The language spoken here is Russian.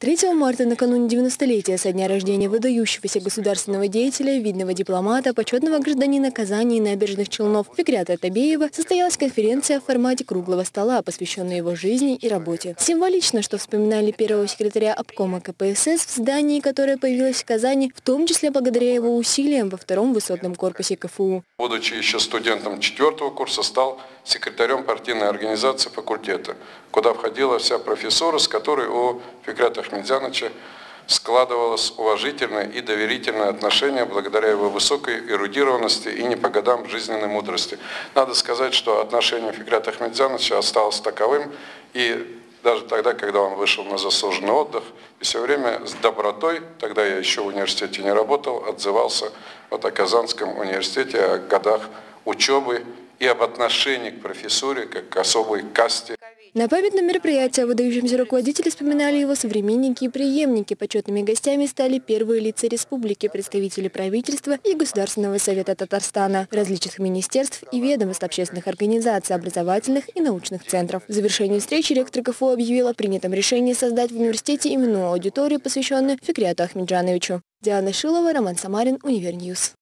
3 марта, накануне 90-летия со дня рождения выдающегося государственного деятеля, видного дипломата, почетного гражданина Казани и набережных Челнов Фикрята Табеева, состоялась конференция в формате круглого стола, посвященная его жизни и работе. Символично, что вспоминали первого секретаря обкома КПСС в здании, которое появилось в Казани, в том числе благодаря его усилиям во втором высотном корпусе КФУ. Будучи еще студентом четвертого курса, стал секретарем партийной организации факультета, куда входила вся профессура, с которой у Фикрята Ахмедзяновича складывалось уважительное и доверительное отношение благодаря его высокой эрудированности и не по годам жизненной мудрости. Надо сказать, что отношение Фикрата Ахмедзяновича осталось таковым и даже тогда, когда он вышел на заслуженный отдых, и все время с добротой, тогда я еще в университете не работал, отзывался вот о Казанском университете, о годах учебы и об отношении к профессуре как к особой касте. На памятном мероприятии выдающемся руководителе вспоминали его современники и преемники. Почетными гостями стали первые лица республики, представители правительства и Государственного совета Татарстана, различных министерств и ведомств общественных организаций, образовательных и научных центров. В завершении встречи ректор КФУ объявил о принятом решении создать в университете именную аудиторию, посвященную Фикряту Ахмеджановичу. Диана Шилова, Роман Самарин, Univer News.